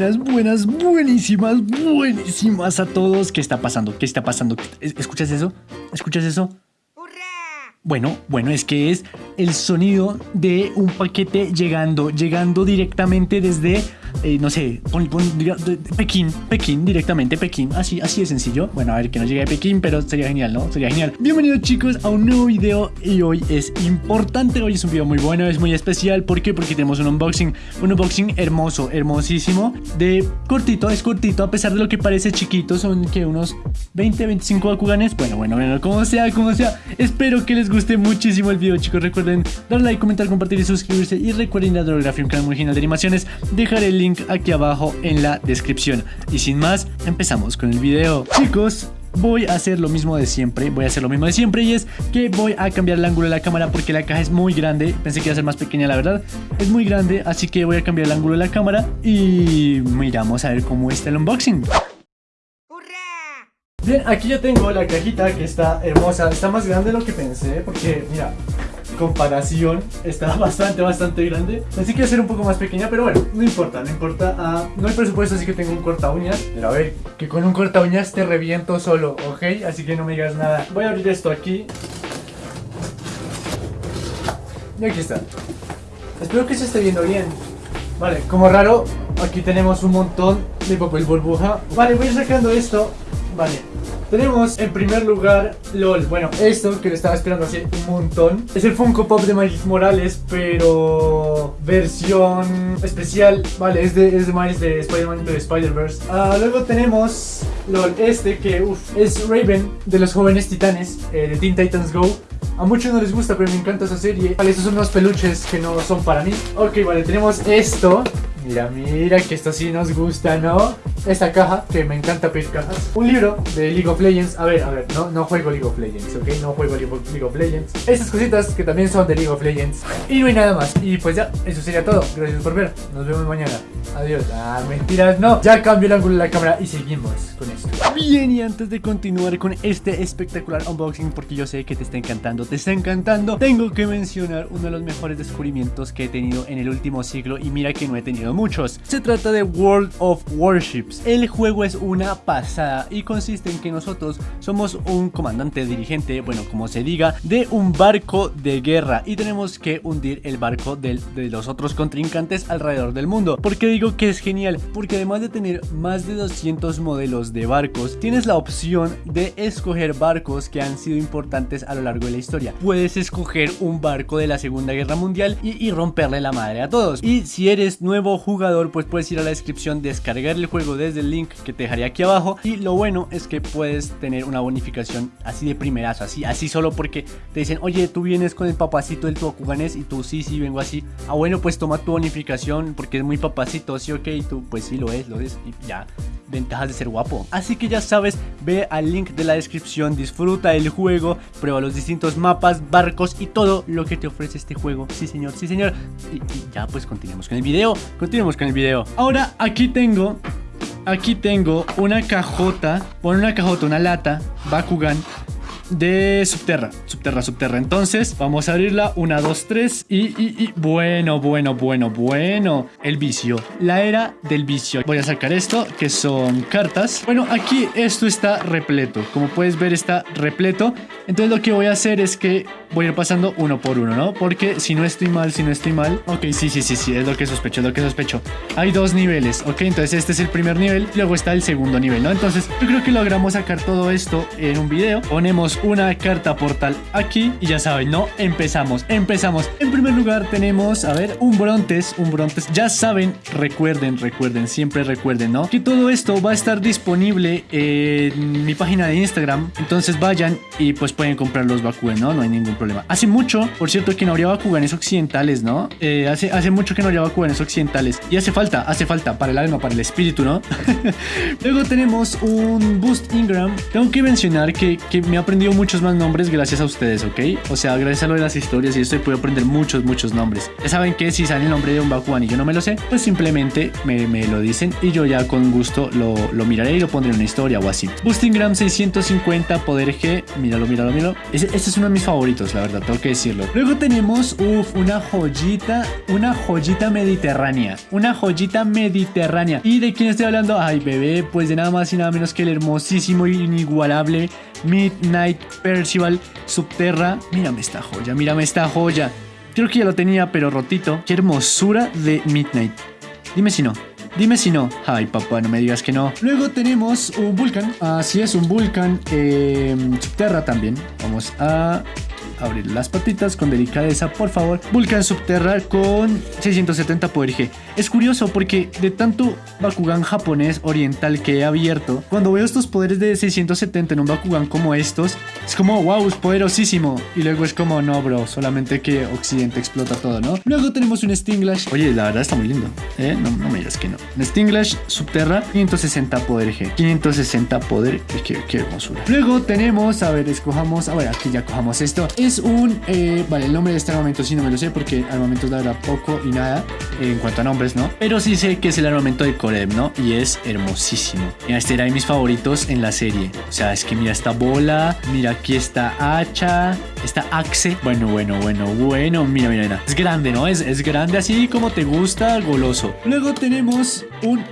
buenas, buenas, buenísimas, buenísimas a todos. ¿Qué está pasando? ¿Qué está pasando? ¿Escuchas eso? ¿Escuchas eso? Bueno, bueno, es que es el sonido de un paquete llegando, llegando directamente desde eh, no sé, Pekín, Pekín, directamente Pekín, así, así de sencillo. Bueno, a ver, que no llegue a Pekín, pero sería genial, ¿no? Sería genial. Bienvenidos chicos a un nuevo video y hoy es importante, hoy es un video muy bueno, es muy especial. ¿Por qué? Porque tenemos un unboxing, un unboxing hermoso, hermosísimo, de cortito, es cortito, a pesar de lo que parece chiquito, son que unos 20, 25 Bakuganes. Bueno, bueno, bueno, como sea, como sea. Espero que les guste muchísimo el video, chicos. Recuerden darle like, comentar, compartir y suscribirse. Y recuerden la Drografía, un canal genial de animaciones. Dejaré el link aquí abajo en la descripción. Y sin más, empezamos con el video. Chicos, voy a hacer lo mismo de siempre, voy a hacer lo mismo de siempre y es que voy a cambiar el ángulo de la cámara porque la caja es muy grande, pensé que iba a ser más pequeña la verdad, es muy grande, así que voy a cambiar el ángulo de la cámara y miramos a ver cómo está el unboxing. Bien, aquí ya tengo la cajita que está hermosa, está más grande de lo que pensé porque mira, comparación está bastante, bastante grande. Así que ser un poco más pequeña, pero bueno, no importa, no importa. Ah, no hay presupuesto, así que tengo un corta uñas. Pero a ver, que con un corta uñas te reviento solo, ¿ok? Así que no me digas nada. Voy a abrir esto aquí. Y aquí está. Espero que se esté viendo bien. Vale, como raro, aquí tenemos un montón de papel burbuja. Vale, voy sacando esto. Vale, tenemos en primer lugar LOL. Bueno, esto que lo estaba esperando hace un montón. Es el Funko Pop de Miles Morales, pero versión especial. Vale, es de, es de Miles de Spider-Man de Spider-Verse. Ah, luego tenemos LOL, este que uf, es Raven de los jóvenes titanes eh, de Teen Titans Go. A muchos no les gusta, pero me encanta esa serie. Vale, estos son unos peluches que no son para mí. Ok, vale, tenemos esto. Mira, mira, que esto sí nos gusta, ¿no? esta caja, que me encanta pedir cajas. Un libro de League of Legends. A ver, a ver, no, no juego League of Legends, ¿ok? No juego League of Legends. Estas cositas que también son de League of Legends. Y no hay nada más. Y pues ya, eso sería todo. Gracias por ver. Nos vemos mañana. Adiós. Ah, mentiras, no. Ya cambio el ángulo de la cámara y seguimos con esto. Bien, y antes de continuar con este espectacular unboxing, porque yo sé que te está encantando, te está encantando, tengo que mencionar uno de los mejores descubrimientos que he tenido en el último siglo. Y mira que no he tenido muchos. Se trata de World of Warship. El juego es una pasada y consiste en que nosotros somos un comandante dirigente, bueno, como se diga, de un barco de guerra y tenemos que hundir el barco de, los otros contrincantes alrededor del mundo. ¿Por qué digo que es genial? Porque además de tener más de 200 modelos de barcos, tienes la opción de escoger barcos que han sido importantes a lo largo de la historia. Puedes escoger un barco de la Segunda Guerra Mundial y, romperle la madre a todos. Y si eres nuevo jugador, pues puedes ir a la descripción, descargar el juego desde el link que te dejaré aquí abajo y lo bueno es que puedes tener una bonificación así de primerazo, así, así solo porque te dicen, oye, tú vienes con el papacito del Tokuganes y tú sí, sí, vengo así. Ah, bueno, pues toma tu bonificación porque es muy papacito, sí, ok, tú pues sí lo es, lo es y ya ventajas de ser guapo. Así que ya sabes, ve al link de la descripción, disfruta el juego, prueba los distintos mapas, barcos y todo lo que te ofrece este juego. Sí señor, sí señor. Y, y ya pues continuemos con el video, continuemos con el video. Ahora aquí tengo Aquí tengo una cajota, pon una cajota, una lata, Bakugan de Subterra, Subterra, Subterra. Entonces, vamos a abrirla. Una, dos, tres. Y, y, y, bueno, bueno, bueno, bueno. El vicio. La era del vicio. Voy a sacar esto, que son cartas. Bueno, aquí esto está repleto. Como puedes ver, está repleto. Entonces, lo que voy a hacer es que voy a ir pasando uno por uno, ¿no? Porque si no estoy mal, si no estoy mal. Ok, sí, sí, sí, sí. Es lo que sospecho, es lo que sospecho. Hay dos niveles, ¿ok? Entonces, este es el primer nivel. Luego está el segundo nivel, ¿no? Entonces, yo creo que logramos sacar todo esto en un video. Ponemos una carta portal aquí y ya saben, ¿no? Empezamos, empezamos. En primer lugar tenemos, a ver, un Brontes, un Brontes. Ya saben, recuerden, recuerden, siempre recuerden, ¿no? Que todo esto va a estar disponible en mi página de Instagram. Entonces vayan y pues pueden comprar los Bakugan, ¿no? No hay ningún problema. Hace mucho, por cierto, que no habría Bakuganes occidentales, ¿no? Eh, hace, hace mucho que no habría Bakuganes occidentales. Y hace falta, hace falta para el alma, para el espíritu, ¿no? Luego tenemos un Boost Ingram. Tengo que mencionar que, que me ha muchos más nombres gracias a ustedes, ¿ok? O sea, gracias a lo de las historias y esto podido aprender muchos, muchos nombres. Ya saben que si sale el nombre de un Bakugan y yo no me lo sé, pues simplemente me, me lo dicen y yo ya con gusto lo, lo, miraré y lo pondré en una historia o así. Boosting Gram 650, poder G, míralo, míralo, míralo. Este, es uno de mis favoritos, la verdad, tengo que decirlo. Luego tenemos, uff, una joyita, una joyita mediterránea. Una joyita mediterránea. ¿Y de quién estoy hablando? Ay, bebé, pues de nada más y nada menos que el hermosísimo y inigualable Midnight Percival Subterra. Mírame esta joya, mírame esta joya. Creo que ya lo tenía, pero rotito. Qué hermosura de Midnight. Dime si no. Dime si no. Ay, papá, no me digas que no. Luego tenemos un Vulcan. Así es, un Vulcan eh, Subterra también. Vamos a abrir las patitas con delicadeza, por favor. Vulcan Subterra con 670 poder G. Es curioso porque de tanto Bakugan japonés oriental que he abierto, cuando veo estos poderes de 670 en un Bakugan como estos, es como, wow, es poderosísimo. Y luego es como, no, bro, solamente que Occidente explota todo, ¿no? Luego tenemos un Stinglash. Oye, la verdad está muy lindo, ¿eh? No, no me digas que no. Un Stinglash Subterra, 560 poder G. 560 poder, qué, qué hermosura. Luego tenemos, a ver, escojamos, a ver, aquí ya cojamos esto. Es un, eh, vale, el nombre de este armamento sí no me lo sé porque armamento la verdad poco y nada en cuanto a nombres, ¿no? Pero sí sé que es el armamento de Koreb, ¿no? Y es hermosísimo. Este era de mis favoritos en la serie. O sea, es que mira esta bola, mira aquí está hacha, esta axe. Bueno, bueno, bueno, bueno, mira, mira, mira. Es grande, ¿no? Es, es grande así como te gusta, goloso. Luego tenemos un...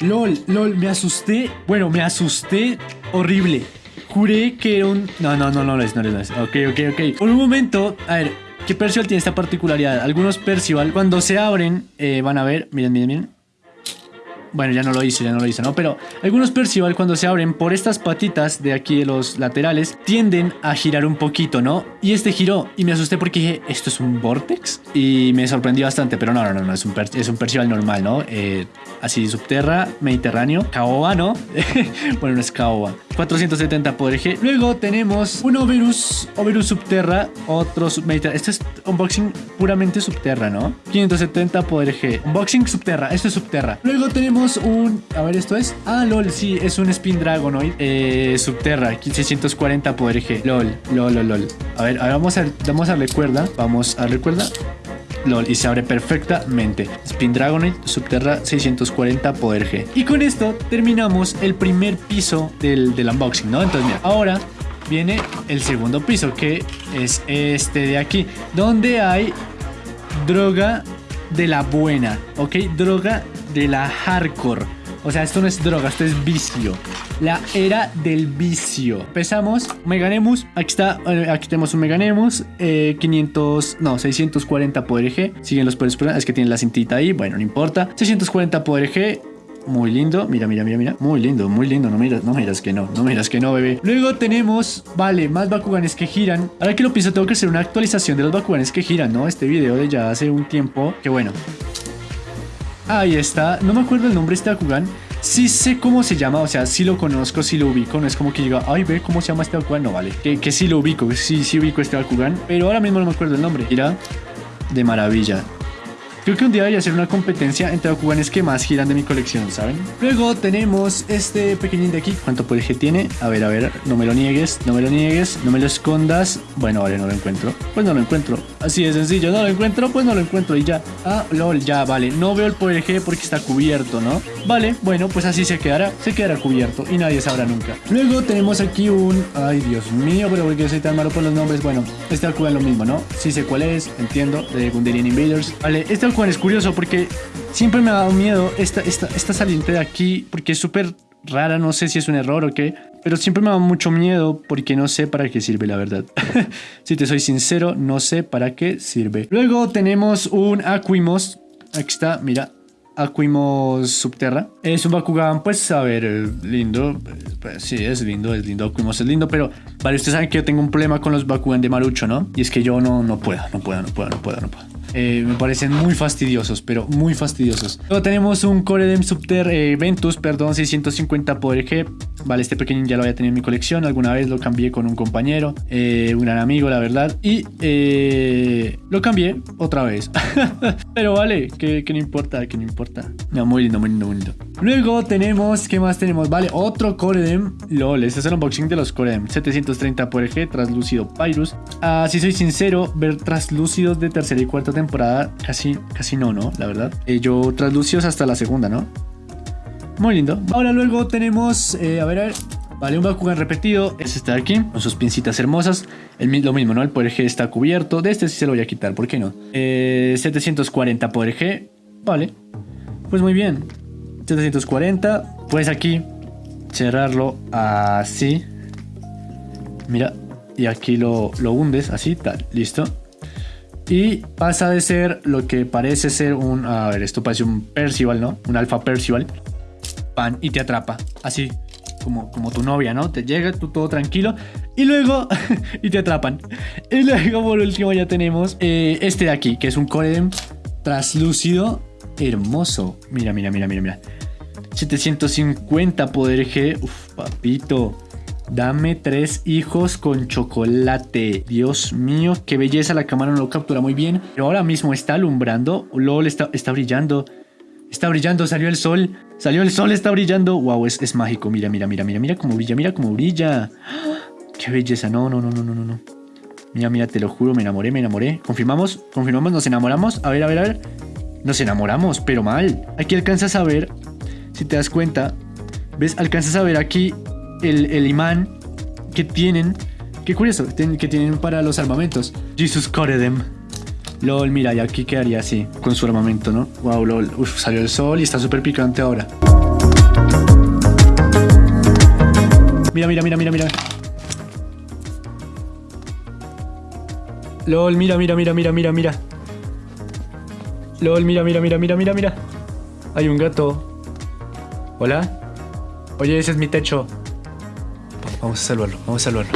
LOL, LOL, me asusté. Bueno, me asusté horrible. Juré que era un... No, no, no, no lo es, no lo es. Ok, ok, ok. Por un momento, a ver, ¿qué Percival tiene esta particularidad? Algunos Percival, cuando se abren, eh, van a ver... Miren, miren, miren. Bueno, ya no lo hice, ya no lo hice, ¿no? Pero algunos Percival cuando se abren por estas patitas de aquí de los laterales tienden a girar un poquito, ¿no? Y este giró y me asusté porque dije, ¿esto es un Vortex? Y me sorprendió bastante, pero no, no, no, no es un, es un Percival normal, ¿no? Eh, así, subterra, mediterráneo, caoba, ¿no? bueno, no es caoba. 470 poder G. Luego tenemos un Oberus, Oberus Subterra, otro mediterráneo. Este es unboxing puramente Subterra, ¿no? 570 poder G. Unboxing Subterra, esto es Subterra. Luego tenemos un... A ver, ¿esto es? Ah, LOL, sí, es un Spin Dragonoid eh, Subterra, 1640 poder G. LOL, LOL, LOL, LOL. A ver, ahora vamos a, vamos a darle cuerda. Vamos a darle cuerda. LOL, y se abre perfectamente. Spin Dragonoid Subterra 640 poder G. Y con esto terminamos el primer piso del, del unboxing, ¿no? Entonces, mira, ahora viene el segundo piso, que es este de aquí, donde hay droga de la buena, ¿ok? Droga de la hardcore. O sea, esto no es droga, esto es vicio. La era del vicio. Empezamos. Meganemus. Aquí está. Eh, aquí tenemos un Meganemus. 500. No, 640 poder G. Siguen los poderes. Es que tiene la cintita ahí. Bueno, no importa. 640 poder G. Muy lindo. Mira, mira, mira, mira. Muy lindo, muy lindo. No miras, no miras que no. No miras que no, bebé. Luego tenemos, vale, más Bakuganes que giran. Ahora que lo pienso, tengo que hacer una actualización de los Bakuganes que giran, ¿no? Este video de ya hace un tiempo. Que bueno. Ahí está. No me acuerdo el nombre de este Bakugan. Sí sé cómo se llama, o sea, sí lo conozco, sí lo ubico. No es como que diga, ay, ve cómo se llama este Bakugan. No, vale. Que, que sí lo ubico, sí, sí ubico este Bakugan. Pero ahora mismo no me acuerdo el nombre. Mira, de maravilla. Creo que un día debería hacer una competencia entre Bakuganes que más giran de mi colección, ¿saben? Luego tenemos este pequeñín de aquí. ¿Cuánto poder que tiene? A ver, a ver, no me lo niegues, no me lo niegues, no me lo escondas. Bueno, vale, no lo encuentro. Pues no lo encuentro. Así de sencillo, no lo encuentro, pues no lo encuentro y ya. Ah, lol, ya, vale. No veo el poder G porque está cubierto, ¿no? Vale, bueno, pues así se quedará, se quedará cubierto y nadie sabrá nunca. Luego tenemos aquí un... Ay, Dios mío, pero porque soy tan malo por los nombres. Bueno, este Bakugan lo mismo, ¿no? Sí sé cuál es, entiendo, de Gunderian Invaders. Vale, este es curioso porque siempre me ha dado miedo esta, esta, esta saliente de aquí porque es súper rara, no sé si es un error o qué, pero siempre me da mucho miedo porque no sé para qué sirve la verdad. si te soy sincero, no sé para qué sirve. Luego tenemos un Aquimos, aquí está, mira, Aquimos Subterra. Es un Bakugan, pues, a ver, lindo. Pues, sí, es lindo, es lindo. Aquimos es lindo, pero vale, ustedes saben que yo tengo un problema con los Bakugan de Marucho, ¿no? Y es que yo no, no puedo, no puedo, no puedo, no puedo, no puedo. Eh, me parecen muy fastidiosos, pero muy fastidiosos. Luego tenemos un Coredem Subter eh, Ventus, perdón, 650 Poder G. Vale, este pequeño ya lo había tenido en mi colección. Alguna vez lo cambié con un compañero, eh, un gran amigo, la verdad. Y lo cambié otra vez. pero vale, que, no importa, que no importa. Muy lindo, muy lindo, muy lindo. Luego tenemos, ¿qué más tenemos? Vale, otro Coredem. LOL, este es el unboxing de los Coredem. 730 Poder G, translúcido Pyrus. Ah, si soy sincero, ver translúcidos de tercera y cuarta temporada casi, casi no, ¿no? La verdad. Eh, yo translúcidos hasta la segunda, ¿no? Muy lindo. Ahora luego tenemos, eh, a ver, a ver. Vale, un Bakugan repetido. Es este de aquí, con sus pincitas hermosas. El, lo mismo, ¿no? El poder G está cubierto. De este sí se lo voy a quitar, ¿por qué no? 740 eh, poder G. Vale. Pues muy bien. 740. Pues aquí, cerrarlo así. Mira, y aquí lo, lo hundes así, tal, listo. Y pasa de ser lo que parece ser un... A ver, esto parece un Percival, ¿no? Un alfa Percival. Pan y te atrapa. Así, como, como tu novia, ¿no? Te llega, tú todo tranquilo. Y luego... y te atrapan. Y luego, por último, ya tenemos eh, este de aquí, que es un Coredem traslúcido hermoso. Mira, mira, mira, mira, mira. 750 poder G. Uf, papito. Dame tres hijos con chocolate. Dios mío, qué belleza. La cámara no lo captura muy bien. Pero ahora mismo está alumbrando. LOL, está, está brillando. Está brillando, salió el sol. Salió el sol, está brillando. Wow, es, es mágico. Mira, mira, mira, mira, mira cómo brilla, mira cómo brilla. Qué belleza. No, no, no, no, no, no. Mira, mira, te lo juro, me enamoré, me enamoré. Confirmamos, confirmamos, nos enamoramos. A ver, a ver, a ver. Nos enamoramos, pero mal. Aquí alcanzas a ver, si te das cuenta, ¿ves? Alcanzas a ver aquí el, imán que tienen. Qué curioso, que tienen para los armamentos. Jesus Coredem. LOL, mira, y aquí quedaría así, con su armamento, ¿no? Wow, LOL. Uf, salió el sol y está súper picante ahora. Mira, mira, mira, mira, mira. LOL, mira, mira, mira, mira, mira, mira. LOL, mira, mira, mira, mira, mira, mira. Hay un gato. ¿Hola? Oye, ese es mi techo. Vamos a salvarlo, vamos a salvarlo.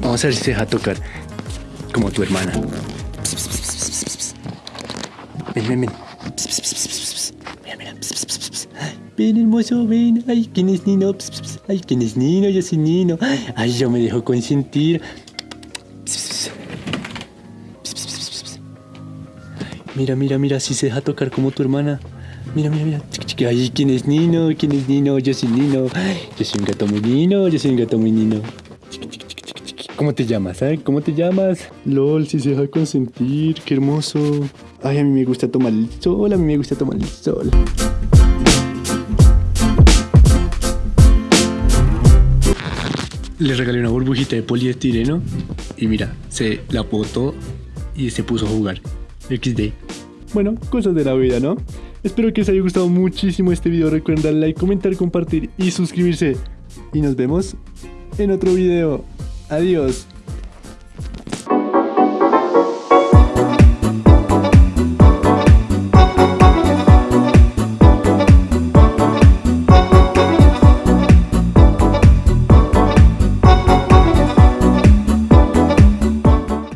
Vamos a ver si se deja tocar como tu hermana. Ven, ven, ven. Mira, mira. Ven, hermoso, ven. Ay, ¿quién es Nino? Ay, ¿quién es Nino? Yo soy Nino. Ay, yo me dejo consentir. Mira, mira, mira, si se deja tocar como tu hermana. Mira, mira, mira. Ay, ¿quién es Nino? ¿Quién es Nino? Yo soy Nino. Yo soy un gato muy Nino. Yo soy un gato muy Nino. ¿Cómo te llamas? Eh? ¿Cómo te llamas? LOL, si se deja consentir. Qué hermoso. Ay, a mí me gusta tomar el sol. A mí me gusta tomar el sol. Le regalé una burbujita de poliestireno. Y mira, se la botó y se puso a jugar. XD. Bueno, cosas de la vida, ¿no? Espero que os haya gustado muchísimo este video. Recuerden like, comentar, compartir y suscribirse. Y nos vemos en otro video. Adiós.